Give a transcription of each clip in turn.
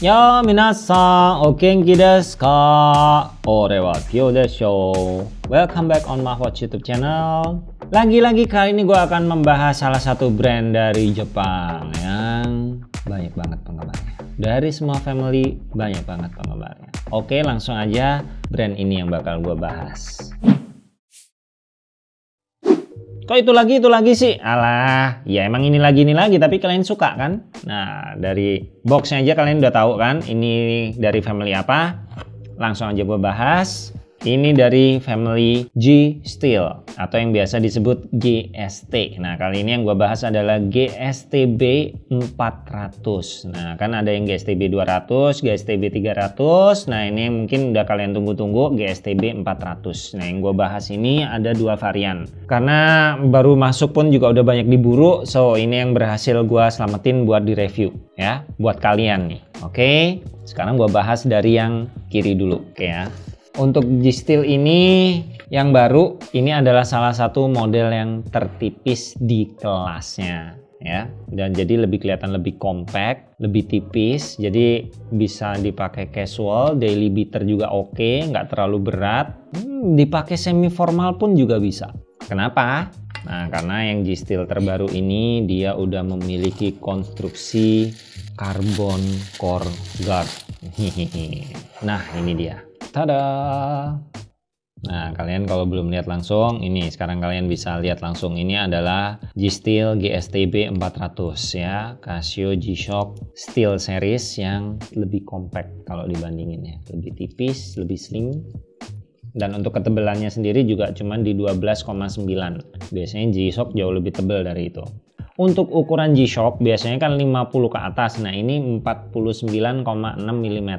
Ya minasan, okenki desu ka? Ore wa Pio desho. Welcome back on Mahwatch YouTube channel. Lagi-lagi kali ini gue akan membahas salah satu brand dari Jepang yang banyak banget penggemarnya. Dari semua family banyak banget penggemarnya. Oke langsung aja brand ini yang bakal gue bahas. Kok itu lagi, itu lagi sih? Alah, ya emang ini lagi, ini lagi, tapi kalian suka kan? Nah, dari boxnya aja kalian udah tahu kan, ini dari family apa? Langsung aja gue bahas. Ini dari family G Steel atau yang biasa disebut GST. Nah, kali ini yang gue bahas adalah GSTB 400. Nah, kan ada yang GSTB 200, GSTB 300. Nah, ini mungkin udah kalian tunggu-tunggu GSTB 400. Nah, yang gue bahas ini ada dua varian. Karena baru masuk pun juga udah banyak diburu, so ini yang berhasil gue selamatin buat di review ya, buat kalian nih. Oke, sekarang gue bahas dari yang kiri dulu, oke ya. Untuk G-Steel ini yang baru ini adalah salah satu model yang tertipis di kelasnya ya. Dan jadi lebih kelihatan lebih compact lebih tipis jadi bisa dipakai casual daily beater juga oke nggak terlalu berat. Hmm, dipakai semi formal pun juga bisa. Kenapa? Nah karena yang G-Steel terbaru ini dia udah memiliki konstruksi carbon core guard. Nah ini dia Tada! Nah, kalian kalau belum lihat langsung, ini sekarang kalian bisa lihat langsung. Ini adalah G-Steel GSTB 400 ya, Casio G-Shock Steel Series yang lebih compact kalau dibandingin ya. Lebih tipis, lebih slim. Dan untuk ketebalannya sendiri juga cuma di 12,9. Biasanya G-Shock jauh lebih tebal dari itu. Untuk ukuran G-Shock biasanya kan 50 ke atas. Nah, ini 49,6 mm.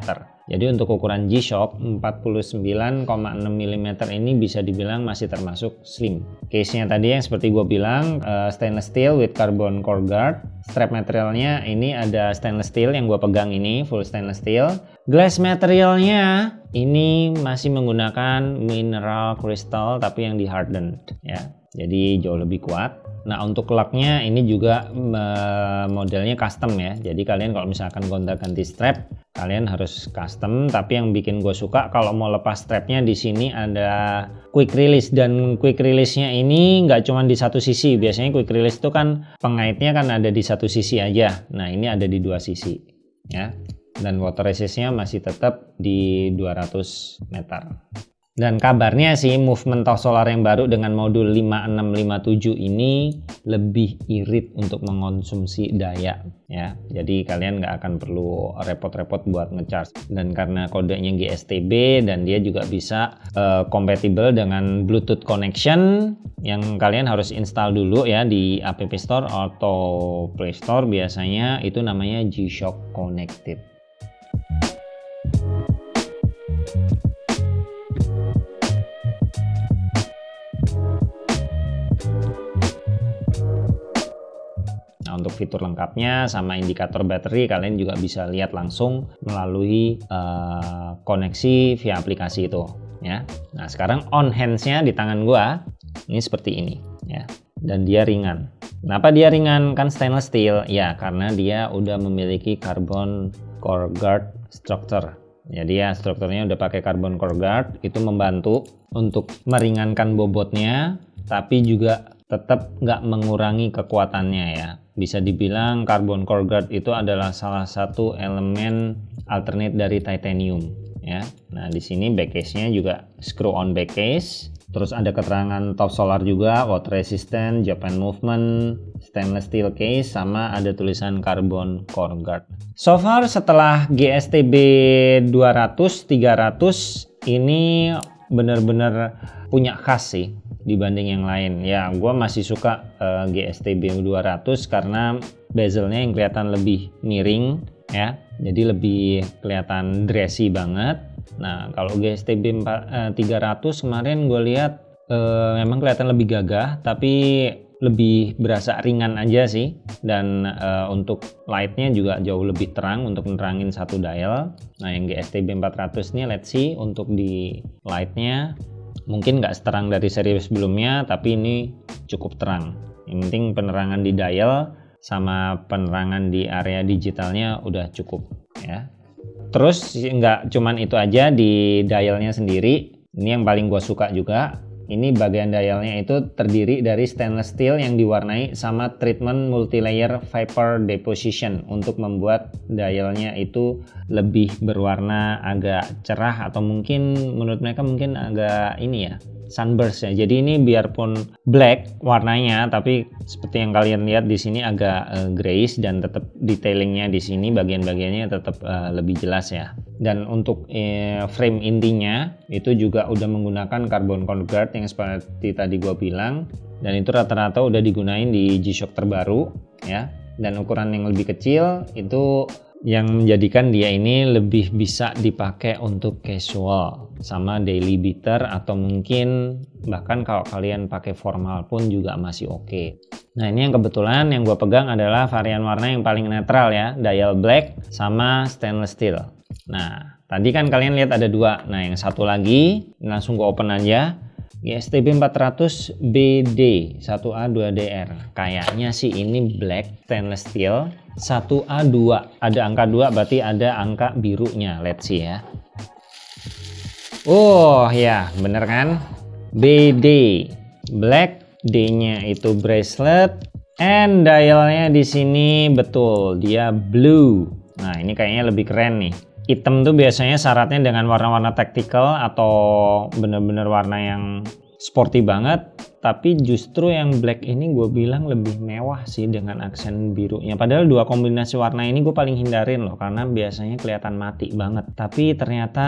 Jadi untuk ukuran G-Shock 49,6 mm ini bisa dibilang masih termasuk slim. Case-nya tadi yang seperti gue bilang uh, stainless steel with carbon core guard. Strap materialnya ini ada stainless steel yang gue pegang ini full stainless steel. Glass materialnya ini masih menggunakan mineral crystal tapi yang di hardened ya. Jadi jauh lebih kuat. Nah untuk laknya ini juga modelnya custom ya. Jadi kalian kalau misalkan gonta ganti strap, kalian harus custom. Tapi yang bikin gue suka kalau mau lepas strapnya di sini ada quick release dan quick release-nya ini nggak cuma di satu sisi. Biasanya quick release itu kan pengaitnya kan ada di satu sisi aja. Nah ini ada di dua sisi ya. Dan water resistnya masih tetap di 200 meter. Dan kabarnya sih movement toh solar yang baru dengan modul 5657 ini lebih irit untuk mengonsumsi daya ya. Jadi kalian nggak akan perlu repot-repot buat ngecharge. Dan karena kodenya GSTB dan dia juga bisa uh, compatible dengan Bluetooth connection yang kalian harus install dulu ya di App Store atau Play Store biasanya itu namanya G-Shock Connected. Fitur lengkapnya sama indikator baterai kalian juga bisa lihat langsung melalui uh, koneksi via aplikasi itu ya. Nah, sekarang on hands-nya di tangan gua ini seperti ini ya. Dan dia ringan. Kenapa dia ringan? Kan stainless steel. Ya, karena dia udah memiliki carbon core guard structure. Jadi ya strukturnya udah pakai carbon core guard itu membantu untuk meringankan bobotnya tapi juga tetap nggak mengurangi kekuatannya ya. Bisa dibilang carbon core guard itu adalah salah satu elemen alternate dari titanium ya. Nah, di sini back case-nya juga screw on back case. Terus ada keterangan top solar juga, water resistant, Japan movement, stainless steel case, sama ada tulisan carbon core guard. So far setelah GSTB 200, 300 ini benar-benar punya khas sih dibanding yang lain. Ya gue masih suka uh, GSTB 200 karena bezelnya yang kelihatan lebih miring ya. Jadi lebih kelihatan dressy banget. Nah kalau GSTB 4, uh, 300 kemarin gue lihat uh, memang kelihatan lebih gagah tapi lebih berasa ringan aja sih. Dan uh, untuk lightnya juga jauh lebih terang untuk menerangin satu dial. Nah yang GSTB 400 ini let's see untuk di lightnya mungkin nggak seterang dari seri sebelumnya tapi ini cukup terang yang penting penerangan di dial sama penerangan di area digitalnya udah cukup ya. Terus nggak cuman itu aja di dialnya sendiri. Ini yang paling gue suka juga. Ini bagian dialnya itu terdiri dari stainless steel yang diwarnai sama treatment multilayer vapor deposition untuk membuat dialnya itu lebih berwarna agak cerah atau mungkin menurut mereka mungkin agak ini ya sunburst ya. Jadi ini biarpun black warnanya, tapi seperti yang kalian lihat di sini agak uh, grayish dan tetap detailingnya di sini bagian-bagiannya tetap uh, lebih jelas ya. Dan untuk uh, frame intinya itu juga udah menggunakan carbon core guard yang seperti tadi gua bilang dan itu rata-rata udah digunain di G-Shock terbaru ya. Dan ukuran yang lebih kecil itu yang menjadikan dia ini lebih bisa dipakai untuk casual sama daily beater atau mungkin bahkan kalau kalian pakai formal pun juga masih oke. Okay. nah ini yang kebetulan yang gue pegang adalah varian warna yang paling netral ya dial black sama stainless steel. Nah tadi kan kalian lihat ada dua. Nah yang satu lagi langsung gue open aja GSTB 400 BD 1A 2DR kayaknya sih ini black stainless steel. 1A 2 ada angka 2 berarti ada angka birunya. Let's see ya. Oh ya bener kan? BD black D nya itu bracelet. And dialnya di sini betul. Dia blue. Nah ini kayaknya lebih keren nih hitam tuh biasanya syaratnya dengan warna-warna tactical atau bener-bener warna yang sporty banget. Tapi justru yang black ini gue bilang lebih mewah sih dengan aksen birunya. Padahal dua kombinasi warna ini gue paling hindarin loh karena biasanya kelihatan mati banget. Tapi ternyata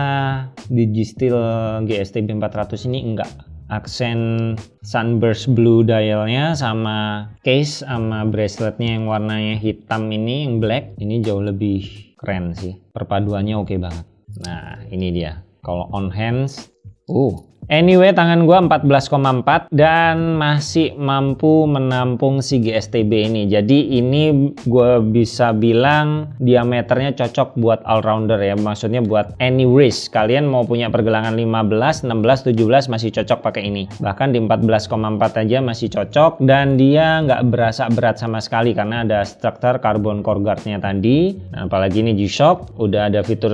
di G-Steel GSTB 400 ini enggak aksen sunburst blue dialnya sama case sama braceletnya yang warnanya hitam ini yang black ini jauh lebih keren sih. Perpaduannya oke okay banget. Nah ini dia. Kalau on hands uh Anyway, tangan gua 14,4 dan masih mampu menampung si GSTB ini. Jadi ini gua bisa bilang diameternya cocok buat all-rounder ya. Maksudnya buat any race. Kalian mau punya pergelangan 15, 16, 17 masih cocok pakai ini. Bahkan di 14,4 aja masih cocok dan dia nggak berasa berat sama sekali karena ada struktur carbon core guardnya tadi. Nah, apalagi ini G-Shock, udah ada fitur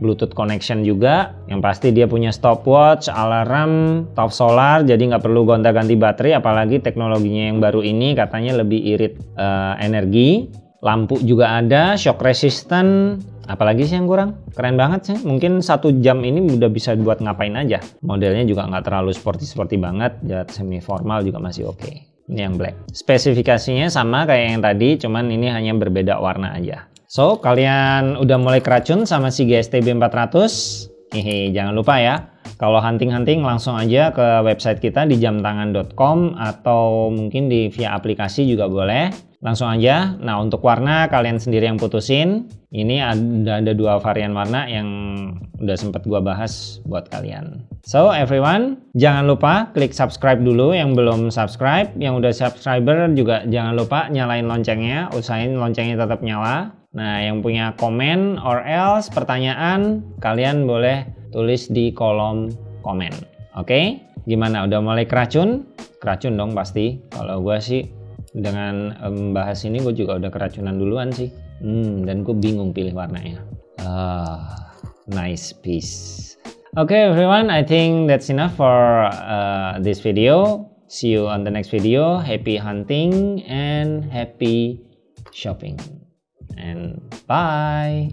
Bluetooth connection juga. Yang pasti dia punya stopwatch, alarm RAM top solar jadi nggak perlu gonta-ganti baterai apalagi teknologinya yang baru ini katanya lebih irit uh, energi. Lampu juga ada shock resistant. Apalagi sih yang kurang? Keren banget sih. Mungkin satu jam ini udah bisa buat ngapain aja. Modelnya juga nggak terlalu sporty sporty banget ya semi formal juga masih oke. Okay. ini yang black. Spesifikasinya sama kayak yang tadi cuman ini hanya berbeda warna aja. So kalian udah mulai keracun sama si GSTB 400 hehe jangan lupa ya kalau hunting-hunting langsung aja ke website kita di jamtangan.com atau mungkin di via aplikasi juga boleh. Langsung aja. Nah untuk warna kalian sendiri yang putusin. Ini ada, ada dua varian warna yang udah sempat gua bahas buat kalian. So everyone, jangan lupa klik subscribe dulu yang belum subscribe. Yang udah subscriber juga jangan lupa nyalain loncengnya. Usahain loncengnya tetap nyala. Nah yang punya komen or else pertanyaan kalian boleh tulis di kolom komen. Oke, gimana? Udah mulai keracun? Keracun dong pasti. Kalau gue sih dengan membahas ini gue juga udah keracunan duluan sih. Hmm, dan gue bingung pilih warnanya. Ah, nice piece. Okay everyone, I think that's enough for uh, this video. See you on the next video. Happy hunting and happy shopping. And bye.